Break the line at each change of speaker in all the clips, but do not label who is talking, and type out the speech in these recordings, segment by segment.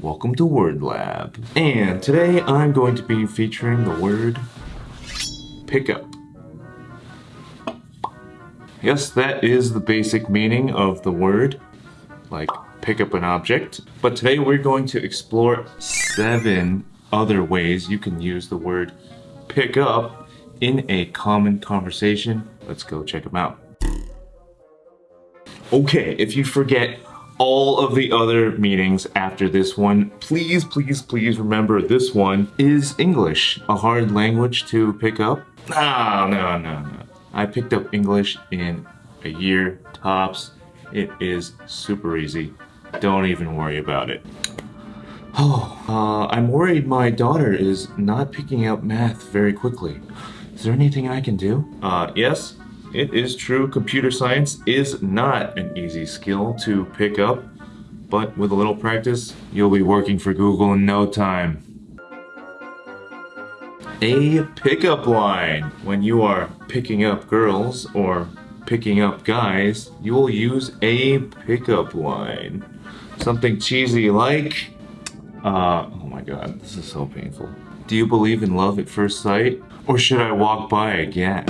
Welcome to Word Lab. And today I'm going to be featuring the word pickup. Yes, that is the basic meaning of the word, like pick up an object. But today we're going to explore seven other ways you can use the word pick up in a common conversation. Let's go check them out. Okay, if you forget all of the other meanings after this one, please, please, please remember this one is English, a hard language to pick up. No, no, no, no. I picked up English in a year tops. It is super easy. Don't even worry about it. Oh, uh, I'm worried my daughter is not picking up math very quickly. Is there anything I can do? Uh, yes, it is true. Computer science is not an easy skill to pick up, but with a little practice, you'll be working for Google in no time. A pickup line. When you are picking up girls or picking up guys, you will use a pickup line. Something cheesy like, uh, oh my god, this is so painful. Do you believe in love at first sight? Or should I walk by again?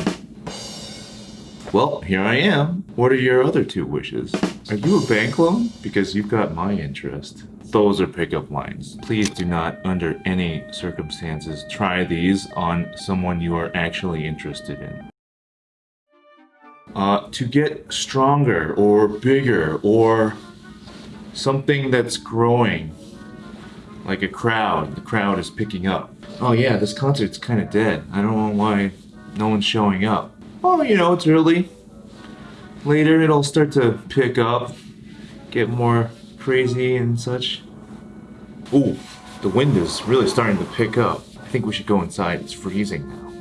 Well, here I am. What are your other two wishes? Are you a bank loan? Because you've got my interest. Those are pickup lines. Please do not, under any circumstances, try these on someone you are actually interested in. Uh, to get stronger or bigger or something that's growing like a crowd the crowd is picking up oh yeah this concert's kind of dead i don't know why no one's showing up oh you know it's early. Later it'll start to pick up get more crazy and such. Ooh, the wind is really starting to pick up. I think we should go inside. It's freezing now.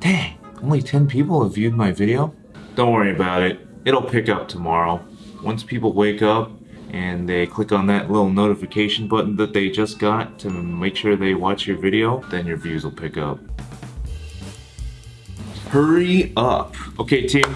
Dang only 10 people have viewed my video? Don't worry about it. It'll pick up tomorrow. Once people wake up and they click on that little notification button that they just got to make sure they watch your video, then your views will pick up. Hurry up. Okay, team,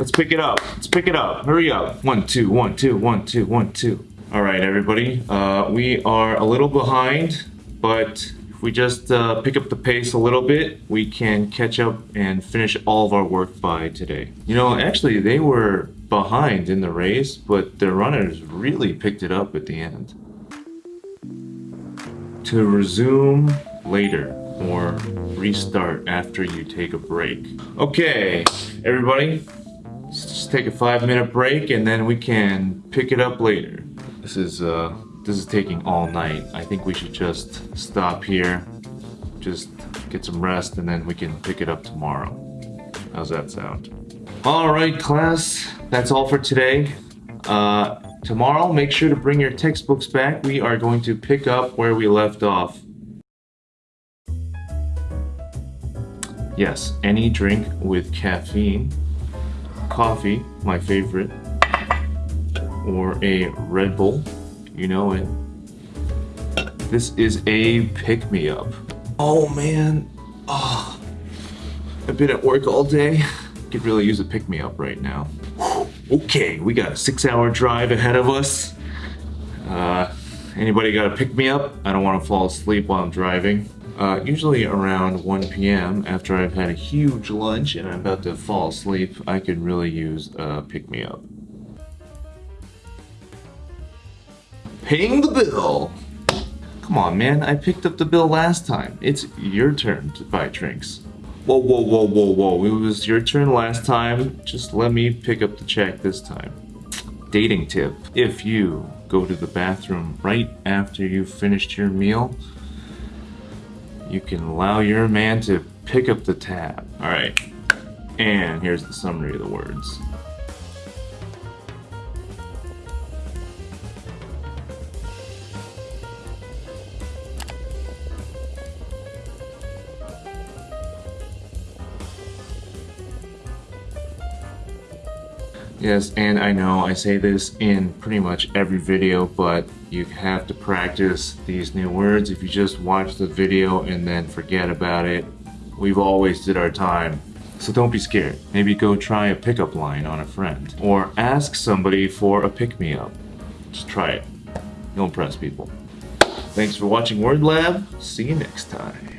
let's pick it up. Let's pick it up. Hurry up. One, two, one, two, one, two, one, two. All right, everybody. Uh, we are a little behind, but we just uh, pick up the pace a little bit, we can catch up and finish all of our work by today. You know, actually, they were behind in the race, but the runners really picked it up at the end. To resume later or restart after you take a break. Okay, everybody, let's just take a five minute break and then we can pick it up later. This is uh, this is taking all night. I think we should just stop here, just get some rest, and then we can pick it up tomorrow. How's that sound? All right, class, that's all for today. Uh, tomorrow, make sure to bring your textbooks back. We are going to pick up where we left off. Yes, any drink with caffeine, coffee, my favorite, or a Red Bull you know it. This is a pick-me-up. Oh man, oh, I've been at work all day. Could really use a pick-me-up right now. Okay, we got a six-hour drive ahead of us. Uh, anybody got a pick-me-up? I don't want to fall asleep while I'm driving. Uh, usually around 1 p.m. after I've had a huge lunch and I'm about to fall asleep, I could really use a pick-me-up. Paying the bill. Come on, man. I picked up the bill last time. It's your turn to buy drinks. Whoa, whoa, whoa, whoa, whoa. It was your turn last time. Just let me pick up the check this time. Dating tip. If you go to the bathroom right after you've finished your meal, you can allow your man to pick up the tab. All right. And here's the summary of the words. Yes, and I know I say this in pretty much every video, but you have to practice these new words. If you just watch the video and then forget about it, we've all wasted our time. So don't be scared. Maybe go try a pickup line on a friend. Or ask somebody for a pick me up. Just try it. You'll impress people. Thanks for watching Word Lab. See you next time.